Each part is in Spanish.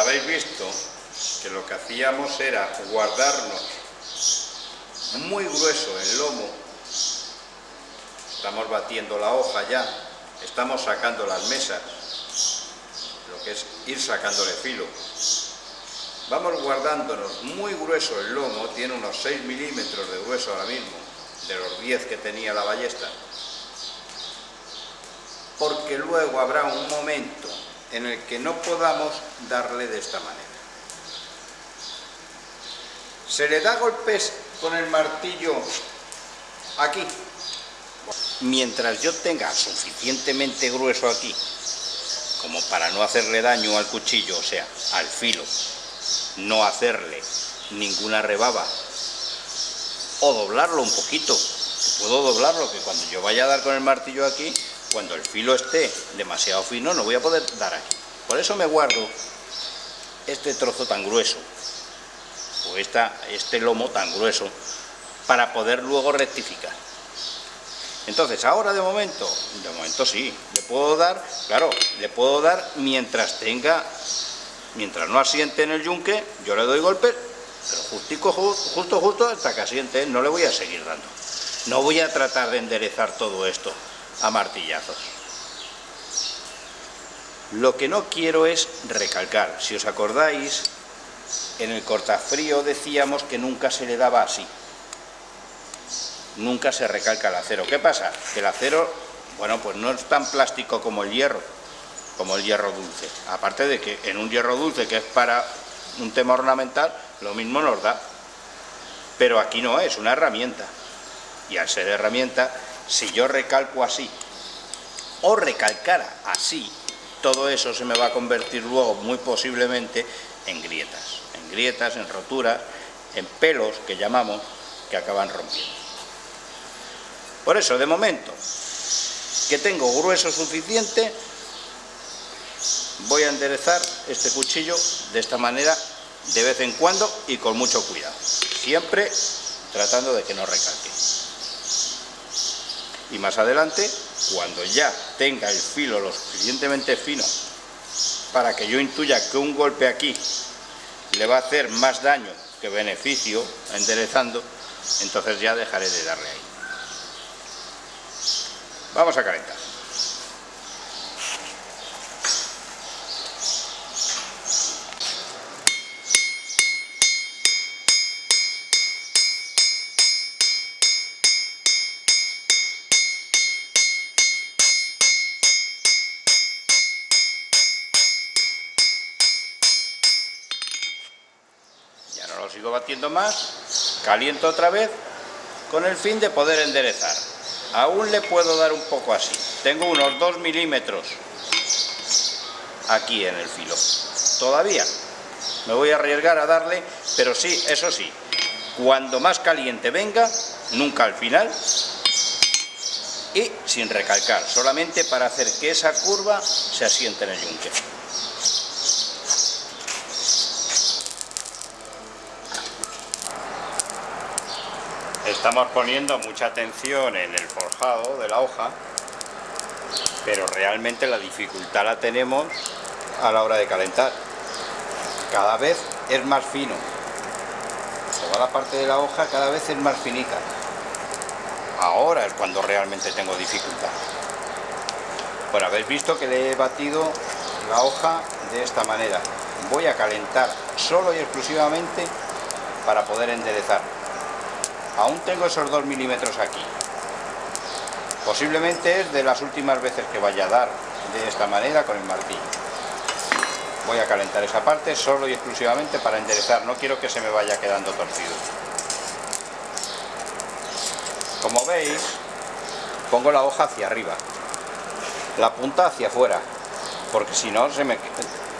habéis visto que lo que hacíamos era guardarnos muy grueso el lomo, estamos batiendo la hoja ya, estamos sacando las mesas, lo que es ir sacándole filo. Vamos guardándonos muy grueso el lomo, tiene unos 6 milímetros de grueso ahora mismo, de los 10 que tenía la ballesta, porque luego habrá un momento en el que no podamos darle de esta manera. Se le da golpes con el martillo aquí. Mientras yo tenga suficientemente grueso aquí, como para no hacerle daño al cuchillo, o sea, al filo, no hacerle ninguna rebaba, o doblarlo un poquito, puedo doblarlo, que cuando yo vaya a dar con el martillo aquí, cuando el filo esté demasiado fino, no voy a poder dar aquí. Por eso me guardo este trozo tan grueso, o este lomo tan grueso, para poder luego rectificar. Entonces, ahora de momento, de momento sí, le puedo dar, claro, le puedo dar mientras tenga, mientras no asiente en el yunque, yo le doy golpe, pero justico, justo, justo hasta que asiente, no le voy a seguir dando. No voy a tratar de enderezar todo esto a martillazos. Lo que no quiero es recalcar. Si os acordáis, en el cortafrío decíamos que nunca se le daba así. Nunca se recalca el acero. ¿Qué pasa? Que el acero, bueno, pues no es tan plástico como el hierro, como el hierro dulce. Aparte de que en un hierro dulce, que es para un tema ornamental, lo mismo nos da. Pero aquí no es, una herramienta. Y al ser herramienta, si yo recalco así, o recalcara así, todo eso se me va a convertir luego muy posiblemente en grietas, en grietas, en roturas, en pelos que llamamos, que acaban rompiendo. Por eso, de momento, que tengo grueso suficiente, voy a enderezar este cuchillo de esta manera, de vez en cuando y con mucho cuidado. Siempre tratando de que no recalque. Y más adelante cuando ya tenga el filo lo suficientemente fino para que yo intuya que un golpe aquí le va a hacer más daño que beneficio enderezando, entonces ya dejaré de darle ahí. Vamos a calentar. Sigo batiendo más, caliento otra vez, con el fin de poder enderezar. Aún le puedo dar un poco así. Tengo unos 2 milímetros aquí en el filo. Todavía me voy a arriesgar a darle, pero sí, eso sí, cuando más caliente venga, nunca al final, y sin recalcar, solamente para hacer que esa curva se asiente en el yunque. Estamos poniendo mucha atención en el forjado de la hoja, pero realmente la dificultad la tenemos a la hora de calentar. Cada vez es más fino. Toda la parte de la hoja cada vez es más finita. Ahora es cuando realmente tengo dificultad. Bueno, habéis visto que le he batido la hoja de esta manera. Voy a calentar solo y exclusivamente para poder enderezar. Aún tengo esos 2 milímetros aquí. Posiblemente es de las últimas veces que vaya a dar de esta manera con el martillo. Voy a calentar esa parte solo y exclusivamente para enderezar. No quiero que se me vaya quedando torcido. Como veis, pongo la hoja hacia arriba. La punta hacia afuera. Porque si no, se me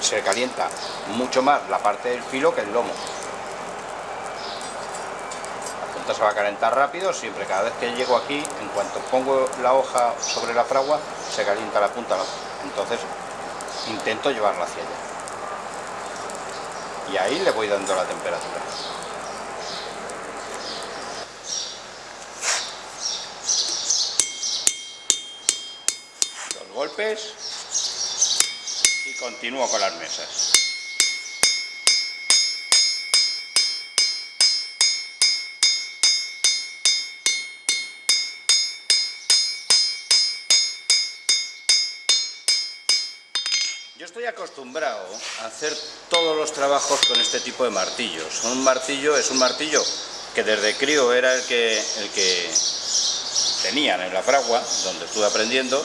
se calienta mucho más la parte del filo que el lomo se va a calentar rápido, siempre cada vez que llego aquí, en cuanto pongo la hoja sobre la fragua, se calienta la punta, entonces intento llevarla hacia allá. Y ahí le voy dando la temperatura. Dos golpes y continúo con las mesas. Yo estoy acostumbrado a hacer todos los trabajos con este tipo de martillos. Un martillo es un martillo que desde crío era el que, el que tenían en la fragua, donde estuve aprendiendo,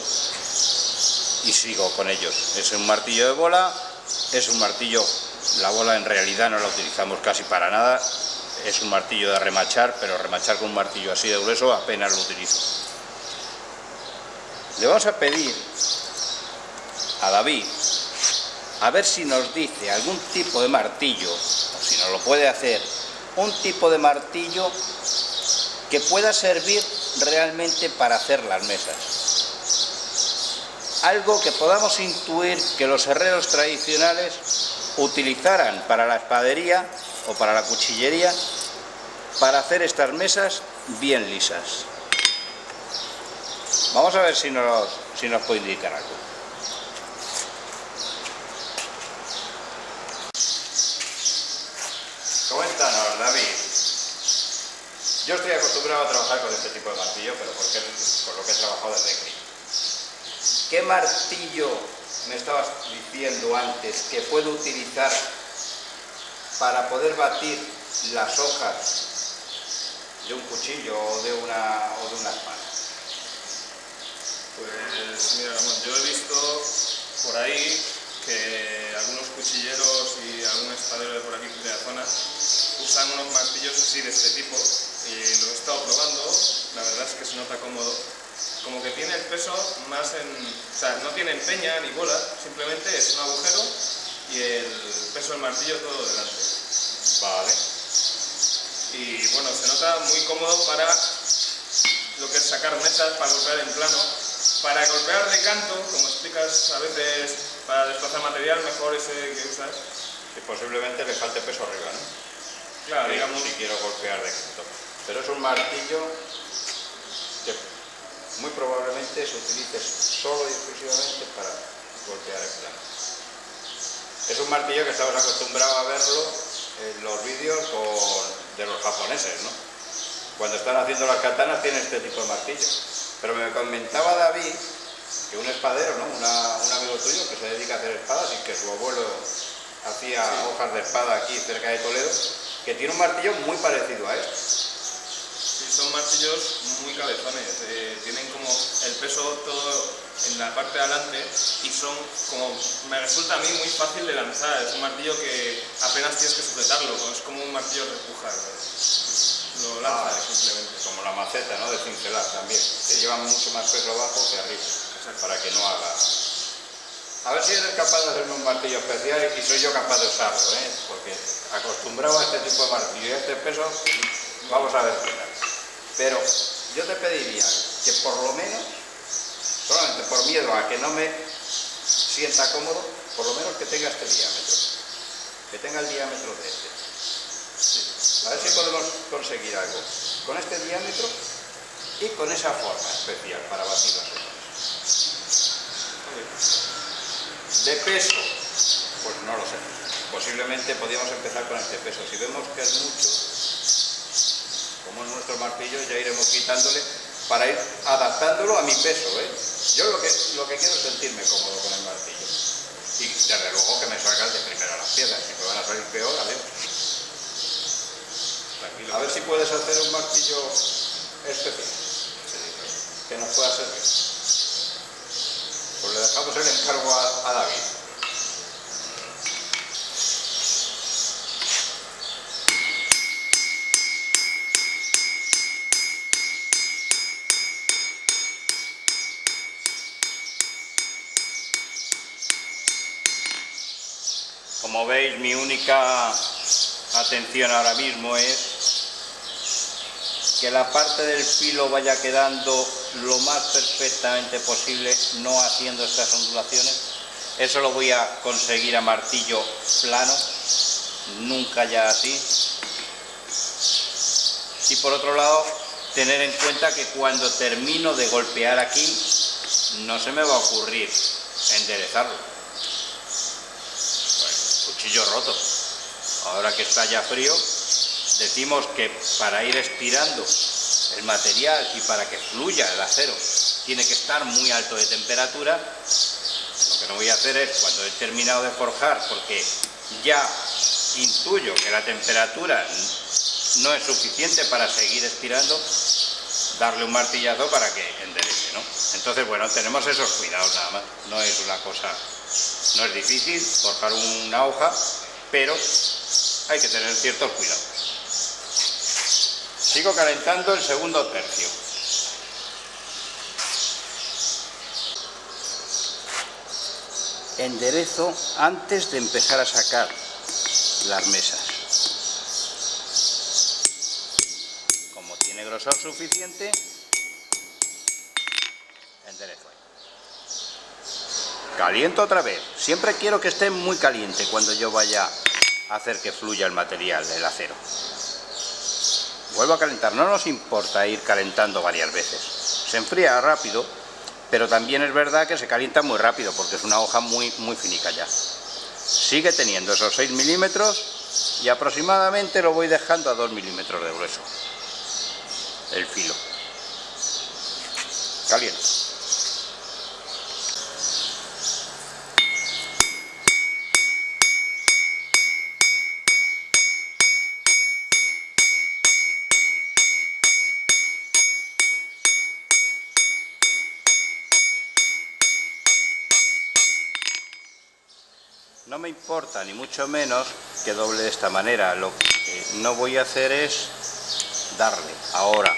y sigo con ellos. Es un martillo de bola, es un martillo, la bola en realidad no la utilizamos casi para nada, es un martillo de remachar, pero remachar con un martillo así de grueso apenas lo utilizo. Le vamos a pedir a David a ver si nos dice algún tipo de martillo, o si nos lo puede hacer, un tipo de martillo que pueda servir realmente para hacer las mesas. Algo que podamos intuir que los herreros tradicionales utilizaran para la espadería o para la cuchillería para hacer estas mesas bien lisas. Vamos a ver si nos, si nos puede indicar algo. Coméntanos, David. Yo estoy acostumbrado a trabajar con este tipo de martillo, pero porque por lo que he trabajado desde crío. ¿Qué martillo me estabas diciendo antes que puedo utilizar para poder batir las hojas de un cuchillo o de una, o de una espada? Pues mira, yo he visto por ahí que algunos cuchilleros y algún espadero de por aquí de la zona usan unos martillos así de este tipo y lo he estado probando, la verdad es que se nota cómodo, como que tiene el peso más en, o sea, no tiene peña ni bola, simplemente es un agujero y el peso del martillo todo delante. Vale. Y bueno, se nota muy cómodo para lo que es sacar mesas, para golpear en plano, para golpear de canto, como explicas a veces para desplazar material, mejor ese que usas. Que posiblemente le falte peso arriba, ¿no? Claro, digamos, Si quiero golpear de canto. Pero es un martillo que muy probablemente se utilice solo y exclusivamente para golpear en plano. Es un martillo que estamos acostumbrados a verlo en los vídeos con- de los japoneses, ¿no? Cuando están haciendo las katanas tienen este tipo de martillo. Pero me comentaba David que un espadero, ¿no? Una- un amigo tuyo que se dedica a hacer espadas y que su abuelo hacía hojas de espada aquí cerca de Toledo, que tiene un martillo muy parecido a este. Muy cabezones, eh, tienen como el peso todo en la parte de adelante y son como, me resulta a mí muy fácil de lanzar, es un martillo que apenas tienes que sujetarlo, es como un martillo de repujar, lo lanzas Ah. simplemente. Como la maceta, ¿no? De cincelar también, que llevan mucho más peso abajo que arriba, para que no haga... A ver si eres capaz de hacerme un martillo especial y soy yo capaz de usarlo, ¿eh? Porque acostumbrado a este tipo de martillo y a este peso, vamos a ver qué tal. Pero yo te pediría que por lo menos, solamente por miedo a que no me sienta cómodo, por lo menos que tenga este diámetro, que tenga el diámetro de este. A ver si podemos conseguir algo con este diámetro y con esa forma especial para batir las hojas. De peso, pues no lo sé. Posiblemente podríamos empezar con este peso. Si vemos que es mucho, como es nuestro martillo, ya iremos quitándole para ir adaptándolo a mi peso. ¿eh? Yo lo que, lo que quiero es sentirme cómodo con el martillo. Y desde luego que me salgan de primera las piedras. Si me van a salir peor. Tranquilo. A ver si puedes hacer un martillo especial que nos pueda servir. Pues le dejamos el encargo a, a David. Como veis, mi única atención ahora mismo es que la parte del filo vaya quedando lo más perfectamente posible, no haciendo estas ondulaciones. Eso lo voy a conseguir a martillo plano, nunca ya así. Y por otro lado, tener en cuenta que cuando termino de golpear aquí, no se me va a ocurrir enderezarlo. Cuchillo roto. Ahora que está ya frío, decimos que para ir estirando el material y para que fluya el acero tiene que estar muy alto de temperatura, lo que no voy a hacer es, cuando he terminado de forjar, porque ya intuyo que la temperatura no es suficiente para seguir estirando, darle un martillazo para que enderece, ¿no? Entonces, bueno, tenemos esos cuidados nada más, no es una cosa, no es difícil forjar una hoja, pero hay que tener ciertos cuidados. Sigo calentando el segundo tercio. Enderezo antes de empezar a sacar las mesas. Como tiene grosor suficiente, enderezo Caliento otra vez. Siempre quiero que esté muy caliente cuando yo vaya a hacer que fluya el material, del acero. Vuelvo a calentar. No nos importa ir calentando varias veces. Se enfría rápido, pero también es verdad que se calienta muy rápido porque es una hoja muy, muy finica ya sigue teniendo esos 6 milímetros y aproximadamente lo voy dejando a 2 milímetros de grueso el filo caliente No me importa, ni mucho menos, que doble de esta manera. Lo que no voy a hacer es darle. Ahora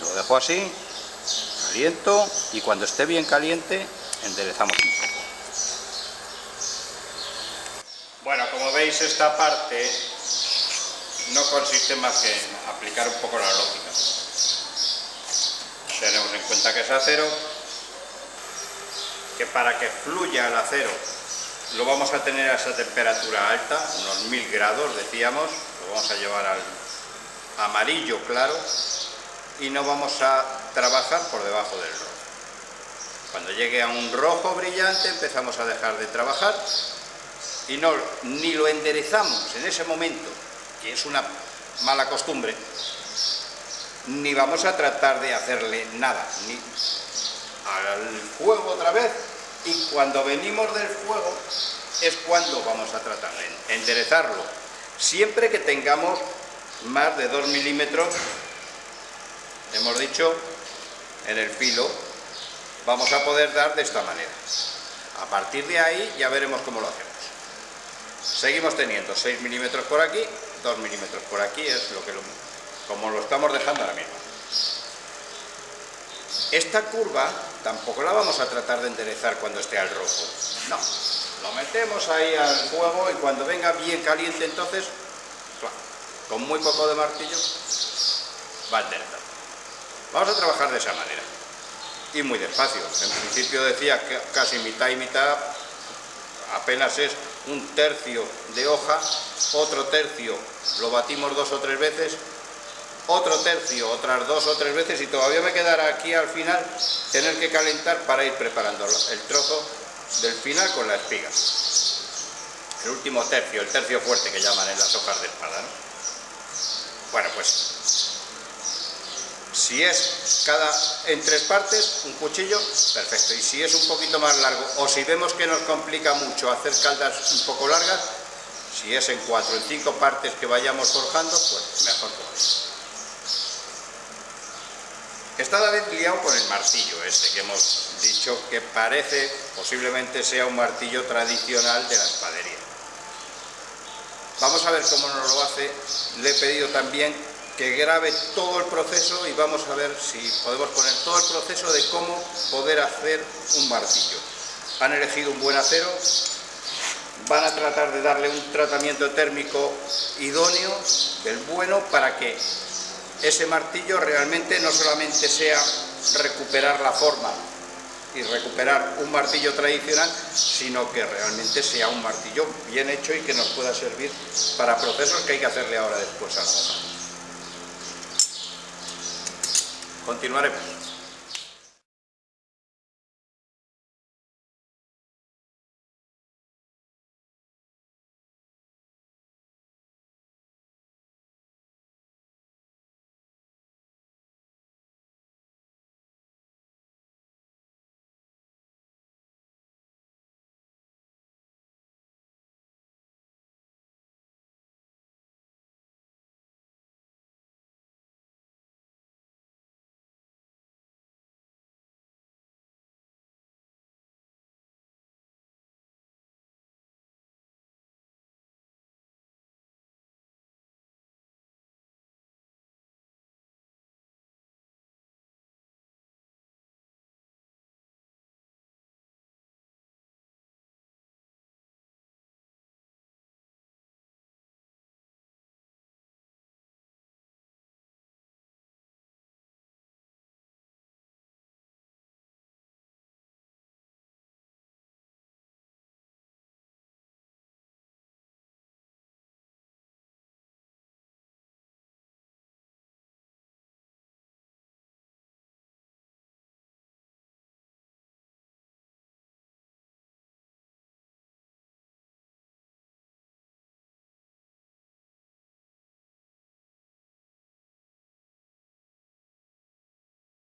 lo dejo así, caliento y cuando esté bien caliente enderezamos un poco. Bueno, como veis esta parte no consiste más que en aplicar un poco la lógica. Tenemos en cuenta que es acero, que para que fluya el acero lo vamos a tener a esa temperatura alta, unos 1000 grados decíamos, lo vamos a llevar al amarillo claro y no vamos a trabajar por debajo del rojo. Cuando llegue a un rojo brillante empezamos a dejar de trabajar y no, ni lo enderezamos en ese momento, que es una mala costumbre, ni vamos a tratar de hacerle nada, ni al fuego otra vez, y cuando venimos del fuego es cuando vamos a tratar de enderezarlo. Siempre que tengamos más de 2 milímetros, hemos dicho, en el filo, vamos a poder dar de esta manera. A partir de ahí ya veremos cómo lo hacemos. Seguimos teniendo 6 milímetros por aquí, 2 milímetros por aquí, es lo que lo, como lo estamos dejando ahora mismo. Esta curva tampoco la vamos a tratar de enderezar cuando esté al rojo. No, lo metemos ahí al fuego y cuando venga bien caliente entonces, con muy poco de martillo, va a enderezar. Vamos a trabajar de esa manera. Y muy despacio. En principio decía que casi mitad y mitad, apenas es un tercio de hoja, otro tercio lo batimos dos o tres veces otro tercio, otras dos o tres veces y todavía me quedará aquí al final tener que calentar para ir preparando el trozo del final con la espiga. El último tercio, el tercio fuerte que llaman en las hojas de espada. Bueno, pues si es cada en tres partes, un cuchillo, perfecto. Y si es un poquito más largo, o si vemos que nos complica mucho hacer caldas un poco largas, si es en cuatro, en cinco partes que vayamos forjando, pues mejor todavía. Está David liado con el martillo este que hemos dicho que parece, posiblemente sea un martillo tradicional de la espadería. Vamos a ver cómo nos lo hace. Le he pedido también que grabe todo el proceso y vamos a ver si podemos poner todo el proceso de cómo poder hacer un martillo. Han elegido un buen acero, van a tratar de darle un tratamiento térmico idóneo, del bueno, para que ese martillo realmente no solamente sea recuperar la forma y recuperar un martillo tradicional, sino que realmente sea un martillo bien hecho y que nos pueda servir para procesos que hay que hacerle ahora después a la. Continuaremos.